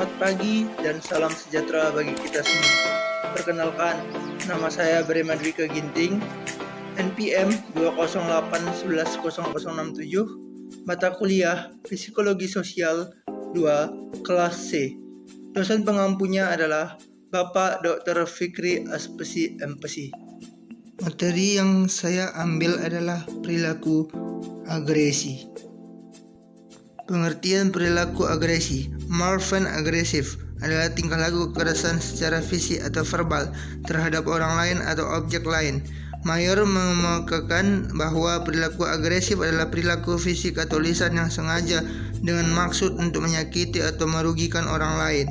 Selamat pagi dan salam sejahtera bagi kita semua. Perkenalkan, nama saya Breman Dwika Ginting, NPM 208110067, mata kuliah Psikologi Sosial 2, kelas C. Dosen pengampunya adalah Bapak Dr. Fikri Aspesi Empesi. Materi yang saya ambil adalah perilaku agresi. Pengertian perilaku agresi, Marvin agresif, adalah tingkah laku kekerasan secara fisik atau verbal terhadap orang lain atau objek lain. Mayor mengemukakan bahwa perilaku agresif adalah perilaku fisik atau lisan yang sengaja dengan maksud untuk menyakiti atau merugikan orang lain.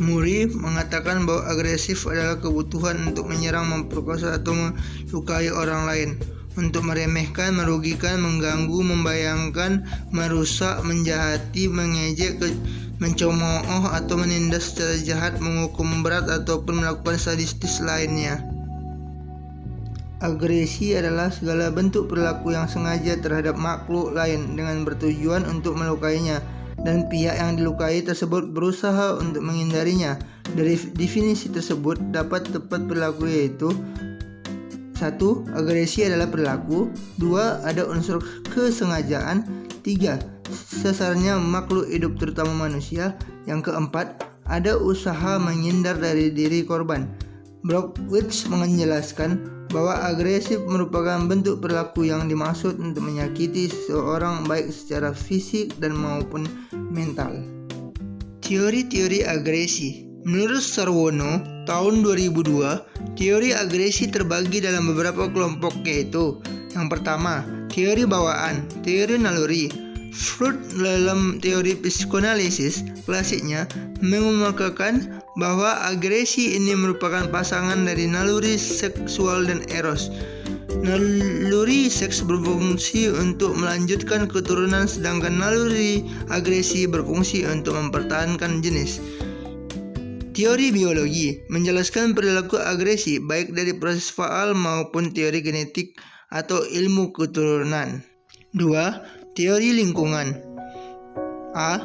Muri mengatakan bahwa agresif adalah kebutuhan untuk menyerang, memperkosa, atau melukai orang lain untuk meremehkan, merugikan, mengganggu, membayangkan, merusak, menjahati, mengejek, mencemooh atau menindas secara jahat, menghukum berat ataupun melakukan sadistis lainnya. Agresi adalah segala bentuk perilaku yang sengaja terhadap makhluk lain dengan bertujuan untuk melukainya dan pihak yang dilukai tersebut berusaha untuk menghindarinya. Dari definisi tersebut dapat tepat perilaku yaitu satu, agresi adalah perilaku. Dua, ada unsur kesengajaan. Tiga, sesarnya makhluk hidup terutama manusia. Yang keempat, ada usaha menghindar dari diri korban. Brockwitz menjelaskan bahwa agresif merupakan bentuk perilaku yang dimaksud untuk menyakiti seseorang baik secara fisik dan maupun mental. Teori-teori agresi Menurut Sarwono, tahun 2002, teori agresi terbagi dalam beberapa kelompok yaitu Yang pertama, teori bawaan, teori naluri. Freud dalam teori psikoanalisis klasiknya mengemukakan bahwa agresi ini merupakan pasangan dari naluri seksual dan eros. Naluri seks berfungsi untuk melanjutkan keturunan sedangkan naluri agresi berfungsi untuk mempertahankan jenis. Teori biologi menjelaskan perilaku agresi baik dari proses faal maupun teori genetik atau ilmu keturunan. 2. Teori lingkungan A.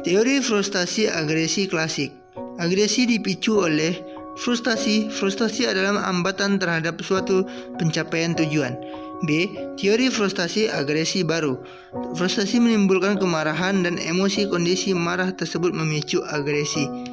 Teori frustasi agresi klasik Agresi dipicu oleh frustasi. Frustasi adalah hambatan terhadap suatu pencapaian tujuan. B. Teori frustasi agresi baru. Frustasi menimbulkan kemarahan dan emosi kondisi marah tersebut memicu agresi.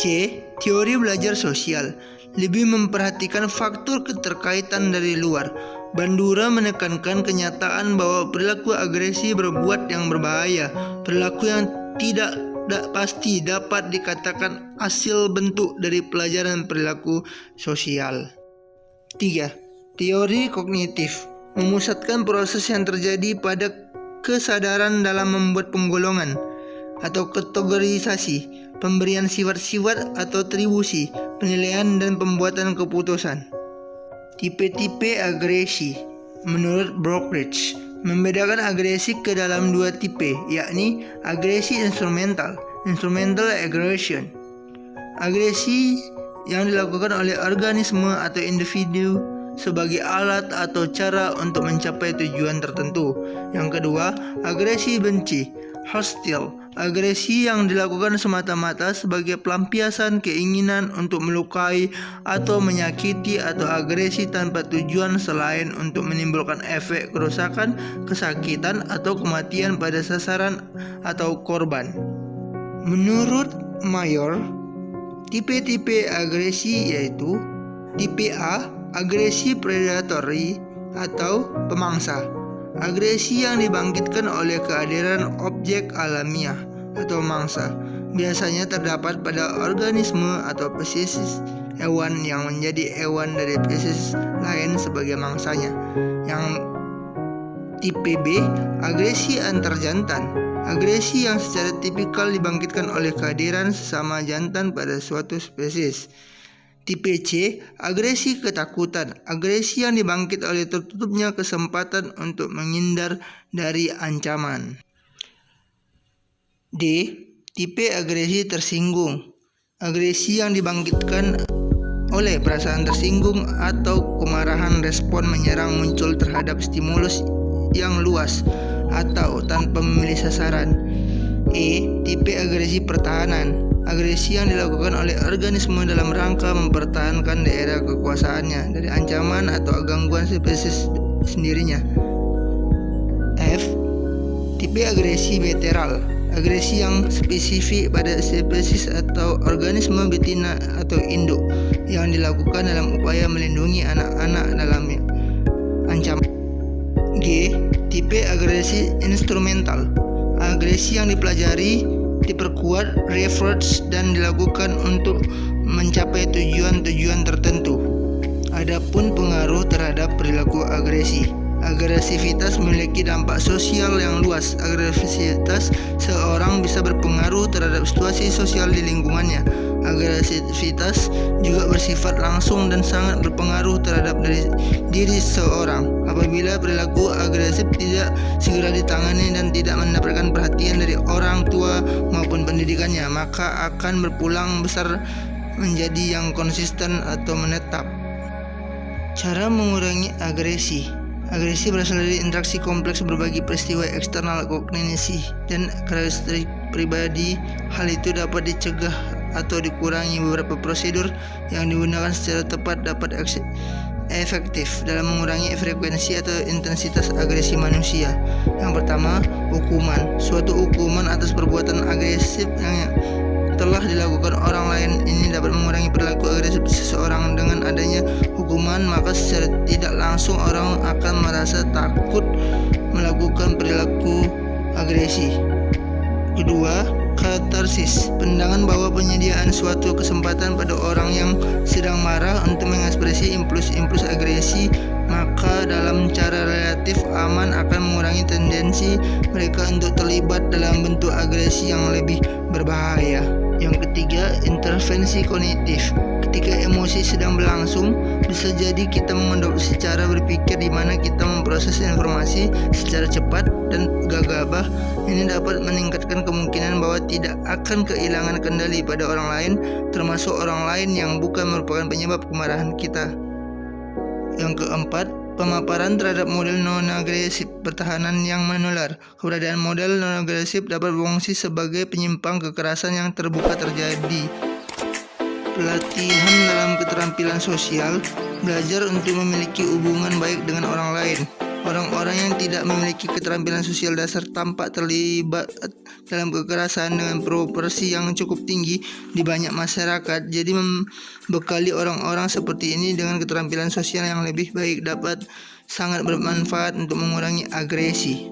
C. Teori belajar sosial lebih memperhatikan faktor keterkaitan dari luar. Bandura menekankan kenyataan bahwa perilaku agresi berbuat yang berbahaya, perilaku yang tidak da pasti dapat dikatakan hasil bentuk dari pelajaran perilaku sosial. 3. Teori kognitif memusatkan proses yang terjadi pada kesadaran dalam membuat penggolongan atau kategorisasi, pemberian sifat-sifat atau atribusi, penilaian dan pembuatan keputusan. Tipe-tipe agresi menurut Brockridge membedakan agresi ke dalam dua tipe, yakni agresi instrumental, instrumental aggression. Agresi yang dilakukan oleh organisme atau individu sebagai alat atau cara untuk mencapai tujuan tertentu. Yang kedua, agresi benci, hostile, Agresi yang dilakukan semata-mata sebagai pelampiasan keinginan untuk melukai atau menyakiti atau agresi tanpa tujuan selain untuk menimbulkan efek kerusakan, kesakitan, atau kematian pada sasaran atau korban. Menurut Mayor, tipe-tipe agresi yaitu tipe A, agresi predatory atau pemangsa. Agresi yang dibangkitkan oleh kehadiran objek alamiah atau mangsa biasanya terdapat pada organisme atau spesies hewan yang menjadi hewan dari spesies lain sebagai mangsanya. Yang tipe B, agresi antar jantan. Agresi yang secara tipikal dibangkitkan oleh kehadiran sesama jantan pada suatu spesies. Tipe C, agresi ketakutan. Agresi yang dibangkit oleh tertutupnya kesempatan untuk menghindar dari ancaman. D. Tipe agresi tersinggung. Agresi yang dibangkitkan oleh perasaan tersinggung atau kemarahan respon menyerang muncul terhadap stimulus yang luas atau tanpa memilih sasaran. E. Tipe agresi pertahanan Agresi yang dilakukan oleh organisme dalam rangka mempertahankan daerah kekuasaannya dari ancaman atau gangguan spesies sendirinya. F. Tipe agresi veteral Agresi yang spesifik pada spesies atau organisme betina atau induk yang dilakukan dalam upaya melindungi anak-anak dalam ancaman. G. Tipe agresi instrumental Agresi yang dipelajari, diperkuat, research, dan dilakukan untuk mencapai tujuan-tujuan tertentu. Adapun pengaruh terhadap perilaku agresi. Agresivitas memiliki dampak sosial yang luas. Agresivitas seorang bisa berpengaruh terhadap situasi sosial di lingkungannya. Agresivitas juga bersifat langsung dan sangat berpengaruh terhadap diri, diri seorang. Apabila perilaku agresif tidak segera ditangani dan tidak mendapatkan perhatian dari orang tua maupun pendidikannya, maka akan berpulang besar menjadi yang konsisten atau menetap. Cara mengurangi agresi Agresi berasal dari interaksi kompleks berbagai peristiwa eksternal kognisi dan karakteristik pribadi. Hal itu dapat dicegah atau dikurangi beberapa prosedur yang digunakan secara tepat dapat efektif dalam mengurangi frekuensi atau intensitas agresi manusia. Yang pertama, hukuman. Suatu hukuman atas perbuatan agresif yang telah dilakukan orang lain ini dapat mengurangi perilaku agresif seseorang dengan adanya hukuman maka secara tidak langsung orang akan merasa takut melakukan perilaku agresi. Kedua, katarsis, pendangan bahwa penyediaan suatu kesempatan pada orang yang sedang marah untuk mengekspresi impuls-impuls agresi, maka dalam cara relatif aman akan mengurangi tendensi mereka untuk terlibat dalam bentuk agresi yang lebih berbahaya. Yang ketiga, intervensi kognitif. Ketika emosi sedang berlangsung, bisa jadi kita mengadopsi cara berpikir di mana kita memproses informasi secara cepat dan gagabah. Ini dapat meningkatkan kemungkinan bahwa tidak akan kehilangan kendali pada orang lain, termasuk orang lain yang bukan merupakan penyebab kemarahan kita. Yang keempat, Pemaparan terhadap model non-agresif pertahanan yang menular. Keberadaan model non-agresif dapat berfungsi sebagai penyimpang kekerasan yang terbuka terjadi. Pelatihan dalam keterampilan sosial, belajar untuk memiliki hubungan baik dengan orang lain. Orang-orang yang tidak memiliki keterampilan sosial dasar tampak terlibat dalam kekerasan dengan proporsi yang cukup tinggi di banyak masyarakat. Jadi membekali orang-orang seperti ini dengan keterampilan sosial yang lebih baik dapat sangat bermanfaat untuk mengurangi agresi.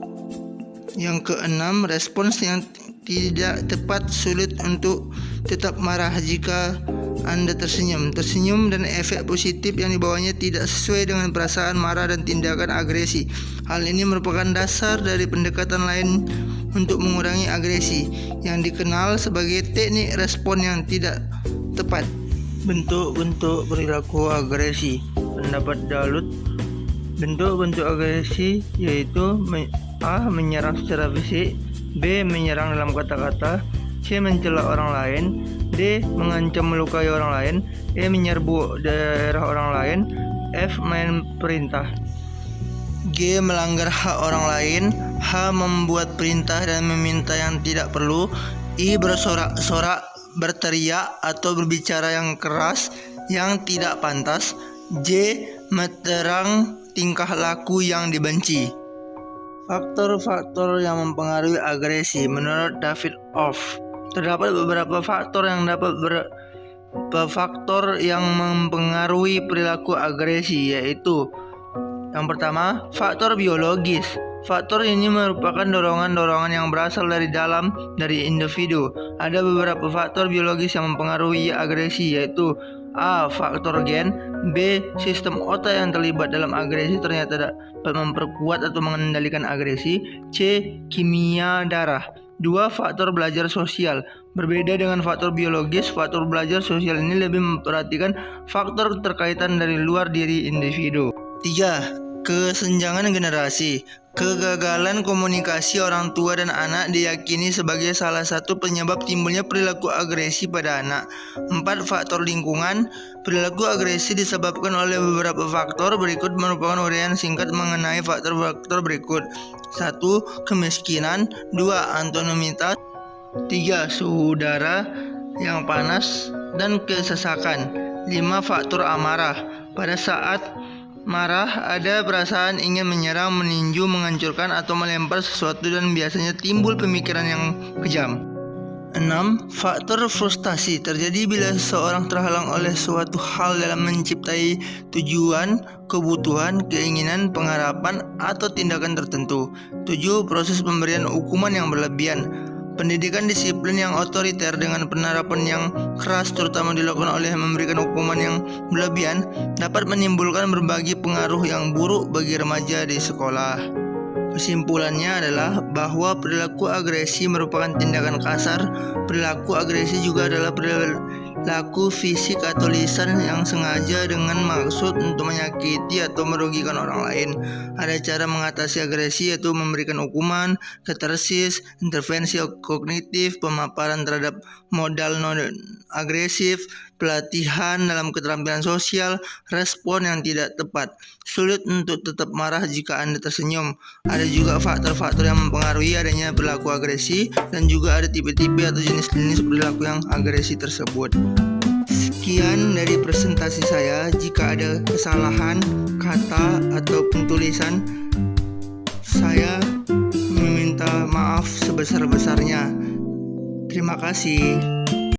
Yang keenam, respons yang tidak tepat sulit untuk tetap marah jika anda tersenyum. Tersenyum dan efek positif yang dibawanya tidak sesuai dengan perasaan marah dan tindakan agresi. Hal ini merupakan dasar dari pendekatan lain untuk mengurangi agresi yang dikenal sebagai teknik respon yang tidak tepat. Bentuk-bentuk perilaku agresi. Pendapat Dalut Bentuk-bentuk agresi yaitu A. Menyerang secara fisik B. Menyerang dalam kata-kata C. Mencela orang lain D. Mengancam melukai orang lain E. Menyerbu daerah orang lain F. Main perintah G. Melanggar hak orang lain H. Membuat perintah dan meminta yang tidak perlu I. Bersorak-sorak, berteriak atau berbicara yang keras yang tidak pantas J. Meterang tingkah laku yang dibenci Faktor-faktor yang mempengaruhi agresi menurut David Off terdapat beberapa faktor yang dapat ber faktor yang mempengaruhi perilaku agresi yaitu yang pertama faktor biologis Faktor ini merupakan dorongan-dorongan yang berasal dari dalam dari individu. Ada beberapa faktor biologis yang mempengaruhi agresi yaitu A. Faktor gen B. Sistem otak yang terlibat dalam agresi ternyata dapat memperkuat atau mengendalikan agresi C. Kimia darah Dua faktor belajar sosial Berbeda dengan faktor biologis, faktor belajar sosial ini lebih memperhatikan faktor keterkaitan dari luar diri individu. Tiga, Kesenjangan generasi Kegagalan komunikasi orang tua dan anak diyakini sebagai salah satu penyebab timbulnya perilaku agresi pada anak. Empat faktor lingkungan Perilaku agresi disebabkan oleh beberapa faktor berikut merupakan uraian singkat mengenai faktor-faktor berikut. Satu, Kemiskinan Dua, Antonomitas 3. Suhu udara yang panas dan kesesakan 5. Faktor amarah Pada saat marah ada perasaan ingin menyerang, meninju, menghancurkan atau melempar sesuatu dan biasanya timbul pemikiran yang kejam 6. Faktor frustasi terjadi bila seseorang terhalang oleh suatu hal dalam menciptai tujuan, kebutuhan, keinginan, pengharapan, atau tindakan tertentu. 7. Proses pemberian hukuman yang berlebihan Pendidikan disiplin yang otoriter dengan penerapan yang keras terutama dilakukan oleh memberikan hukuman yang berlebihan dapat menimbulkan berbagai pengaruh yang buruk bagi remaja di sekolah. Kesimpulannya adalah bahwa perilaku agresi merupakan tindakan kasar. Perilaku agresi juga adalah perilaku laku fisik atau lisan yang sengaja dengan maksud untuk menyakiti atau merugikan orang lain. Ada cara mengatasi agresi yaitu memberikan hukuman, katarsis, intervensi kognitif, pemaparan terhadap modal non agresif, pelatihan dalam keterampilan sosial, respon yang tidak tepat. Sulit untuk tetap marah jika Anda tersenyum. Ada juga faktor-faktor yang mempengaruhi adanya perilaku agresi dan juga ada tipe-tipe atau jenis-jenis perilaku yang agresi tersebut. Sekian dari presentasi saya. Jika ada kesalahan kata atau tulisan, saya meminta maaf sebesar-besarnya. Terima kasih.